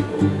you